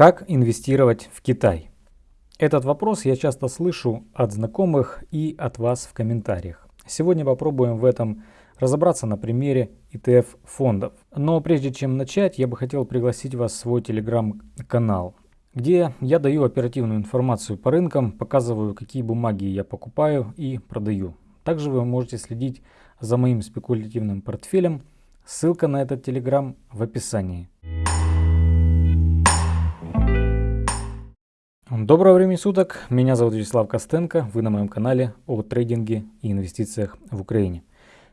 Как инвестировать в Китай? Этот вопрос я часто слышу от знакомых и от вас в комментариях. Сегодня попробуем в этом разобраться на примере ETF-фондов. Но прежде чем начать, я бы хотел пригласить вас в свой телеграм-канал, где я даю оперативную информацию по рынкам, показываю, какие бумаги я покупаю и продаю. Также вы можете следить за моим спекулятивным портфелем. Ссылка на этот телеграм в описании. Доброго времени суток, меня зовут Вячеслав Костенко, вы на моем канале о трейдинге и инвестициях в Украине.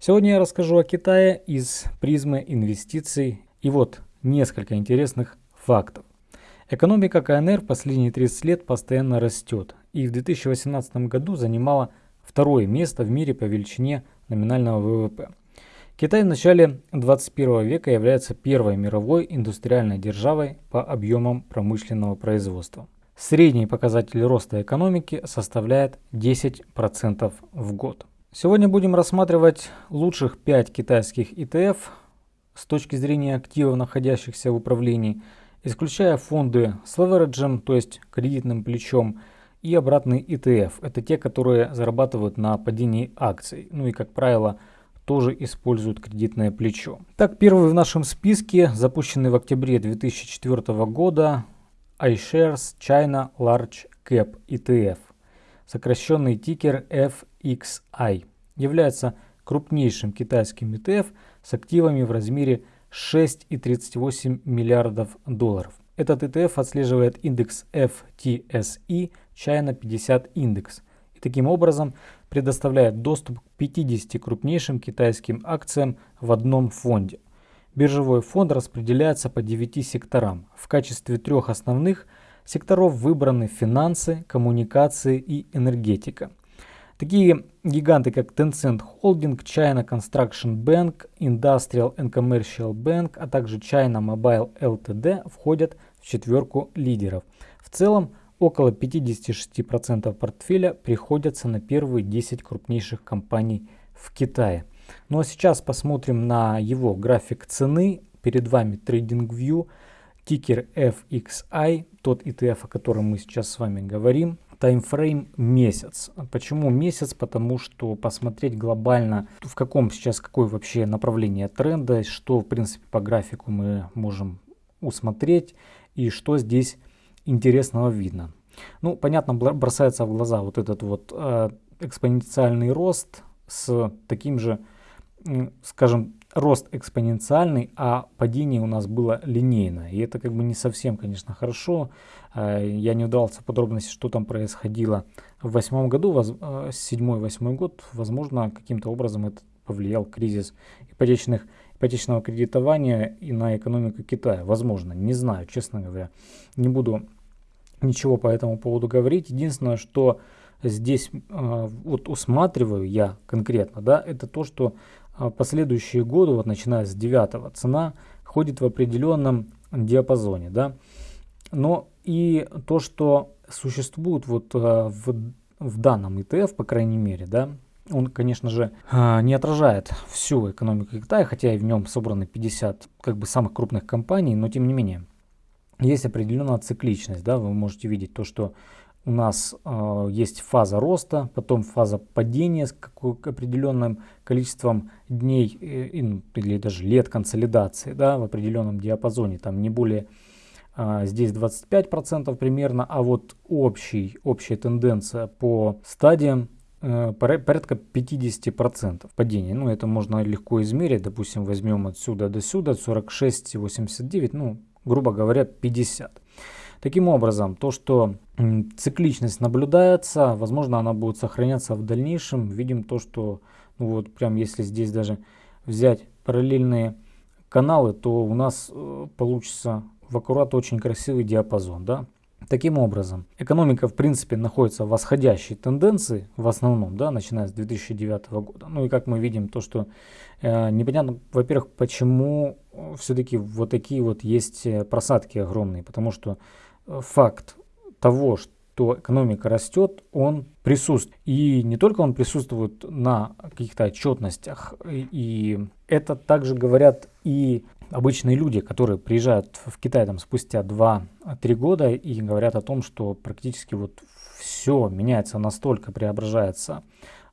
Сегодня я расскажу о Китае из призмы инвестиций и вот несколько интересных фактов. Экономика КНР последние 30 лет постоянно растет и в 2018 году занимала второе место в мире по величине номинального ВВП. Китай в начале 21 века является первой мировой индустриальной державой по объемам промышленного производства. Средний показатель роста экономики составляет 10% в год. Сегодня будем рассматривать лучших 5 китайских ETF с точки зрения активов, находящихся в управлении, исключая фонды с левереджем, то есть кредитным плечом, и обратный ETF. Это те, которые зарабатывают на падении акций. Ну и, как правило, тоже используют кредитное плечо. Так, первый в нашем списке, запущенный в октябре 2004 года, iShares China Large Cap ETF, сокращенный тикер FXI, является крупнейшим китайским ETF с активами в размере 6,38 миллиардов долларов. Этот ETF отслеживает индекс FTSE China 50 индекс и таким образом предоставляет доступ к 50 крупнейшим китайским акциям в одном фонде. Биржевой фонд распределяется по 9 секторам. В качестве трех основных секторов выбраны финансы, коммуникации и энергетика. Такие гиганты, как Tencent Holding, China Construction Bank, Industrial and Commercial Bank, а также China Mobile Ltd входят в четверку лидеров. В целом, около 56% портфеля приходятся на первые 10 крупнейших компаний в Китае. Ну а сейчас посмотрим на его график цены. Перед вами TradingView, тикер FXI, тот ETF, о котором мы сейчас с вами говорим. Таймфрейм месяц. Почему месяц? Потому что посмотреть глобально, в каком сейчас, какое вообще направление тренда, что в принципе по графику мы можем усмотреть и что здесь интересного видно. Ну, понятно, бросается в глаза вот этот вот э, экспоненциальный рост с таким же скажем, рост экспоненциальный, а падение у нас было линейное. И это как бы не совсем, конечно, хорошо. Э, я не удался подробности, что там происходило в восьмом году, э, седьмой-восьмой год. Возможно, каким-то образом это повлиял кризис ипотечных, ипотечного кредитования и на экономику Китая. Возможно, не знаю, честно говоря. Не буду ничего по этому поводу говорить. Единственное, что здесь э, вот усматриваю я конкретно, да, это то, что а последующие годы, вот начиная с 9 цена ходит в определенном диапазоне. Да? Но и то, что существует вот а, в, в данном ETF, по крайней мере, да, он, конечно же, а, не отражает всю экономику Китая, хотя и в нем собраны 50 как бы самых крупных компаний, но тем не менее есть определенная цикличность, да, вы можете видеть то, что у нас э, есть фаза роста, потом фаза падения с какой, определенным количеством дней э, или даже лет консолидации да, в определенном диапазоне, там не более э, здесь 25% примерно, а вот общий, общая тенденция по стадиям э, порядка 50% падения. Ну, это можно легко измерить, допустим, возьмем отсюда до сюда 46,89, ну, грубо говоря, 50. Таким образом, то, что цикличность наблюдается, возможно, она будет сохраняться в дальнейшем. Видим то, что, ну вот прям если здесь даже взять параллельные каналы, то у нас э, получится в аккурат очень красивый диапазон. Да? Таким образом, экономика в принципе находится в восходящей тенденции, в основном, да, начиная с 2009 года. Ну и как мы видим, то, что э, непонятно, во-первых, почему все-таки вот такие вот есть э, просадки огромные, потому что факт того, что экономика растет, он присутствует. И не только он присутствует на каких-то отчетностях и Это также говорят и обычные люди, которые приезжают в Китай там, спустя 2-3 года и говорят о том, что практически вот все меняется настолько, преображается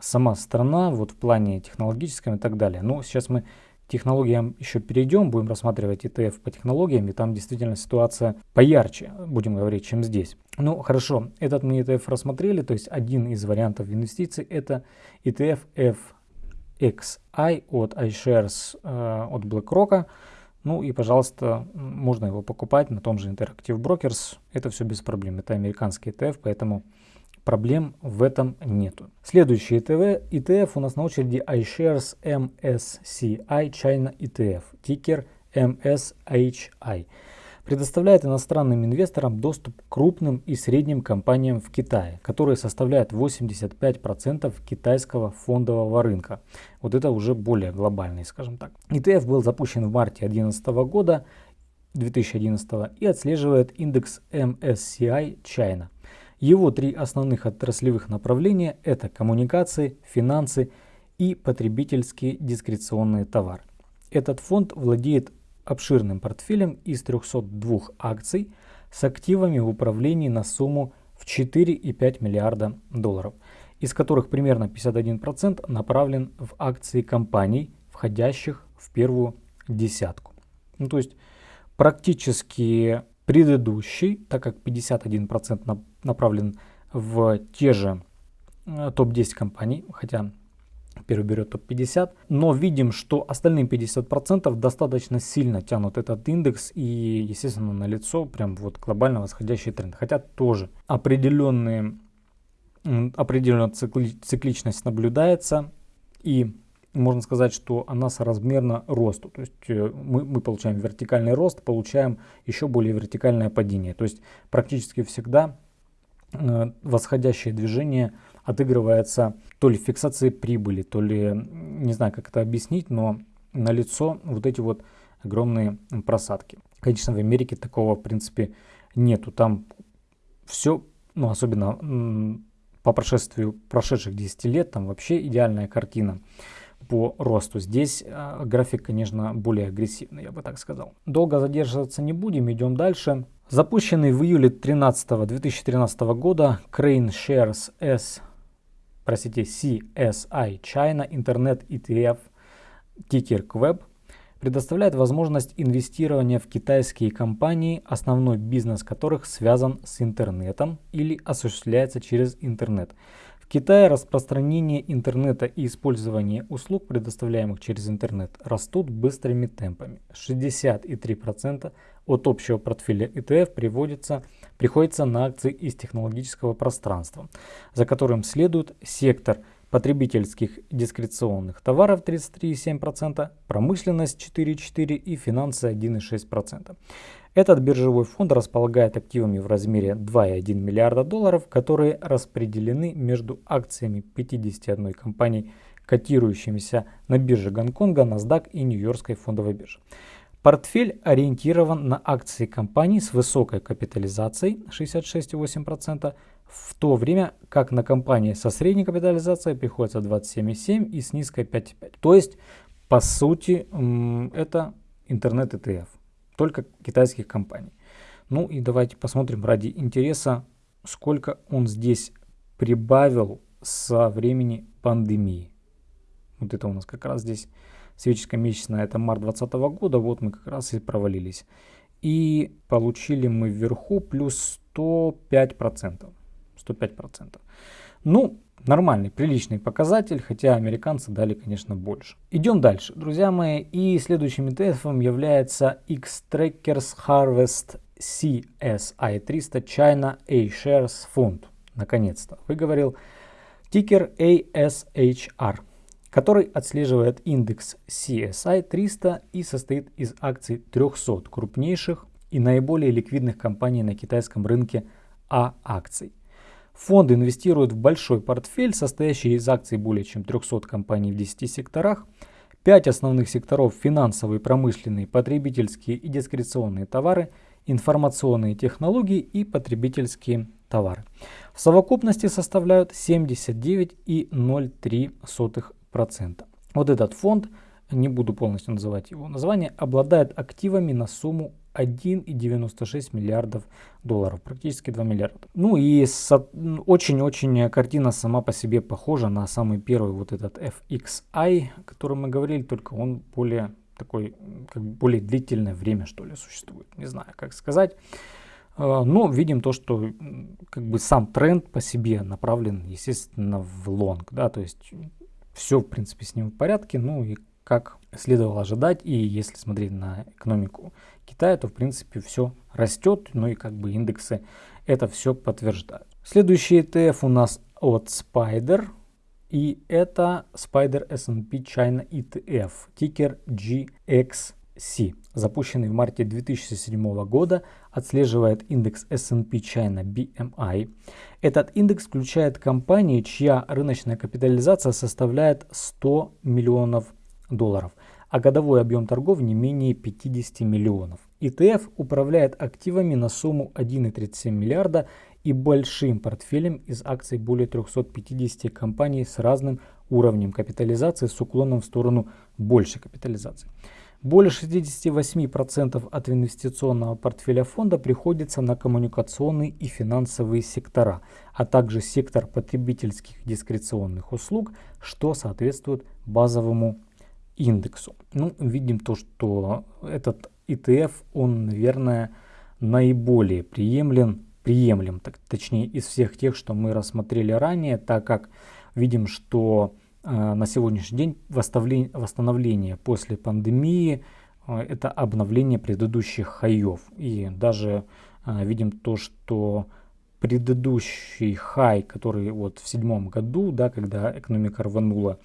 сама страна вот в плане технологическом и так далее. Но сейчас мы технологиям еще перейдем, будем рассматривать ETF по технологиям, и там действительно ситуация поярче, будем говорить, чем здесь. Ну, хорошо, этот мы ETF рассмотрели, то есть один из вариантов инвестиций это ETF FXI от iShares э, от BlackRock. Ну и, пожалуйста, можно его покупать на том же Interactive Brokers. Это все без проблем. Это американский ETF, поэтому проблем в этом нету. Следующий ETF, ETF у нас на очереди iShares MSCI China ETF, тикер MSHI. Предоставляет иностранным инвесторам доступ к крупным и средним компаниям в Китае, которые составляют 85% китайского фондового рынка. Вот это уже более глобальный, скажем так. ETF был запущен в марте 2011 года, 2011 и отслеживает индекс MSCI China. Его три основных отраслевых направления – это коммуникации, финансы и потребительские дискреционные товары. Этот фонд владеет обширным портфелем из 302 акций с активами в управлении на сумму в 4,5 миллиарда долларов, из которых примерно 51% направлен в акции компаний, входящих в первую десятку. Ну, то есть практически предыдущий, так как 51% направлен в те же э, топ-10 компаний, хотя первый берет топ-50, но видим, что остальные 50% достаточно сильно тянут этот индекс и, естественно, на лицо прям вот глобально восходящий тренд. Хотя тоже определенные, определенная цикли, цикличность наблюдается и можно сказать, что она соразмерна росту. То есть э, мы, мы получаем вертикальный рост, получаем еще более вертикальное падение. То есть практически всегда восходящее движение отыгрывается то ли фиксацией прибыли, то ли, не знаю, как это объяснить, но на лицо вот эти вот огромные просадки. Конечно, в Америке такого, в принципе, нету. Там все, ну, особенно по прошествию прошедших 10 лет, там вообще идеальная картина по росту. Здесь э, график, конечно, более агрессивный, я бы так сказал. Долго задерживаться не будем, идем дальше. Запущенный в июле 13 2013 года Crane Shares S простите, CSI China Internet ETF тикер QWEB предоставляет возможность инвестирования в китайские компании, основной бизнес которых связан с интернетом или осуществляется через интернет. В Китае распространение интернета и использование услуг, предоставляемых через интернет, растут быстрыми темпами. 63% от общего портфеля ETF приводится, приходится на акции из технологического пространства, за которым следует сектор потребительских дискреционных товаров 33,7%, промышленность 4,4% и финансы 1,6%. Этот биржевой фонд располагает активами в размере 2,1 миллиарда долларов, которые распределены между акциями 51 компаний, котирующимися на бирже Гонконга, NASDAQ и Нью-Йоркской фондовой бирже. Портфель ориентирован на акции компаний с высокой капитализацией 66,8%, в то время как на компании со средней капитализацией приходится 27,7% и с низкой 5,5%. То есть, по сути, это интернет-ETF, только китайских компаний. Ну и давайте посмотрим ради интереса, сколько он здесь прибавил со времени пандемии. Вот это у нас как раз здесь Светическая месячная это март 2020 года, вот мы как раз и провалились. И получили мы вверху плюс 105%. 105%. Ну, нормальный, приличный показатель, хотя американцы дали, конечно, больше. Идем дальше, друзья мои. И следующим ETF является X-Trackers Harvest CSI 300 China A-Shares Fund. Наконец-то выговорил. Тикер ASHR который отслеживает индекс CSI 300 и состоит из акций 300 крупнейших и наиболее ликвидных компаний на китайском рынке А акций. Фонд инвестирует в большой портфель, состоящий из акций более чем 300 компаний в 10 секторах. 5 основных секторов – финансовые, промышленные, потребительские и дискреционные товары, информационные технологии и потребительские товары. В совокупности составляют 79,03% 0,3%. Вот этот фонд не буду полностью называть его название, обладает активами на сумму 1,96 миллиардов долларов, практически 2 миллиарда. Ну и очень-очень картина сама по себе похожа на самый первый вот этот FXI, о котором мы говорили, только он более такой, как более длительное время что ли существует, не знаю как сказать. А, но видим то, что как бы сам тренд по себе направлен, естественно, в лонг, да, то есть все, в принципе, с ним в порядке, ну и как следовало ожидать, и если смотреть на экономику Китая, то, в принципе, все растет, ну и как бы индексы это все подтверждают. Следующий ETF у нас от Spider, и это Spider S&P China ETF, тикер GXC, запущенный в марте 2007 года, отслеживает индекс S&P China BMI. Этот индекс включает компании, чья рыночная капитализация составляет 100 миллионов долларов, а годовой объем торгов не менее 50 миллионов. ETF управляет активами на сумму 1,37 миллиарда и большим портфелем из акций более 350 компаний с разным уровнем капитализации с уклоном в сторону большей капитализации. Более 68% от инвестиционного портфеля фонда приходится на коммуникационные и финансовые сектора, а также сектор потребительских дискреционных услуг, что соответствует базовому индексу. Ну, видим то, что этот ETF, он, наверное, наиболее приемлем, приемлем так, точнее, из всех тех, что мы рассмотрели ранее, так как видим, что на сегодняшний день восстановление, после пандемии э, это обновление предыдущих хаев. И даже э, видим то, что предыдущий хай, который вот в седьмом году, да, когда экономика рванула,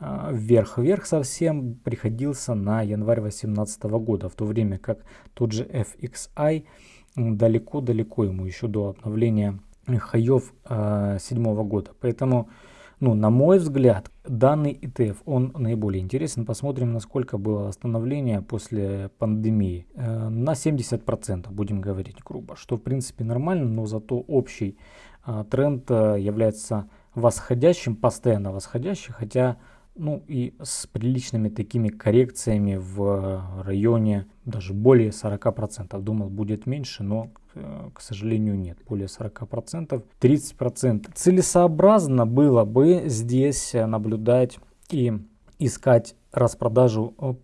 вверх-вверх совсем приходился на январь 2018 года, в то время как тот же FXI далеко-далеко ему еще до обновления хаев э, седьмого года. Поэтому, ну, на мой взгляд, данный ETF, он наиболее интересен. Посмотрим, насколько было восстановление после пандемии. Э, на 70% будем говорить грубо, что в принципе нормально, но зато общий э, тренд э, является восходящим, постоянно восходящим, хотя ну и с приличными такими коррекциями в районе даже более 40%. Думал будет меньше, но к сожалению нет, более 40%, 30%. Целесообразно было бы здесь наблюдать и искать распродажу э,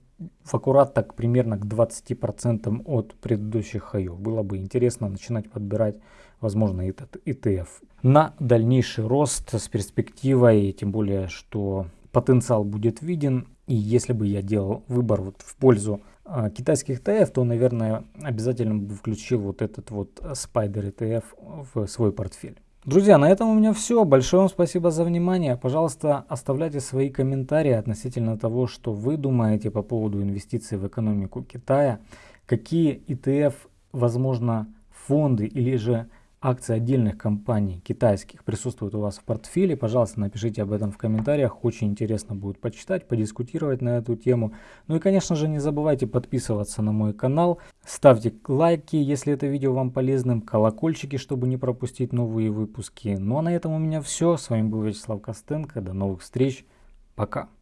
в аккурат так примерно к 20% от предыдущих хаев. Было бы интересно начинать подбирать, возможно, этот ETF на дальнейший рост с перспективой, тем более, что потенциал будет виден. И если бы я делал выбор вот в пользу э, китайских ETF, то, наверное, обязательно бы включил вот этот вот Spider ETF в свой портфель. Друзья, на этом у меня все. Большое вам спасибо за внимание. Пожалуйста, оставляйте свои комментарии относительно того, что вы думаете по поводу инвестиций в экономику Китая. Какие ETF, возможно, фонды или же акции отдельных компаний китайских присутствуют у вас в портфеле, пожалуйста, напишите об этом в комментариях. Очень интересно будет почитать, подискутировать на эту тему. Ну и, конечно же, не забывайте подписываться на мой канал. Ставьте лайки, если это видео вам полезным, колокольчики, чтобы не пропустить новые выпуски. Ну а на этом у меня все. С вами был Вячеслав Костенко. До новых встреч. Пока.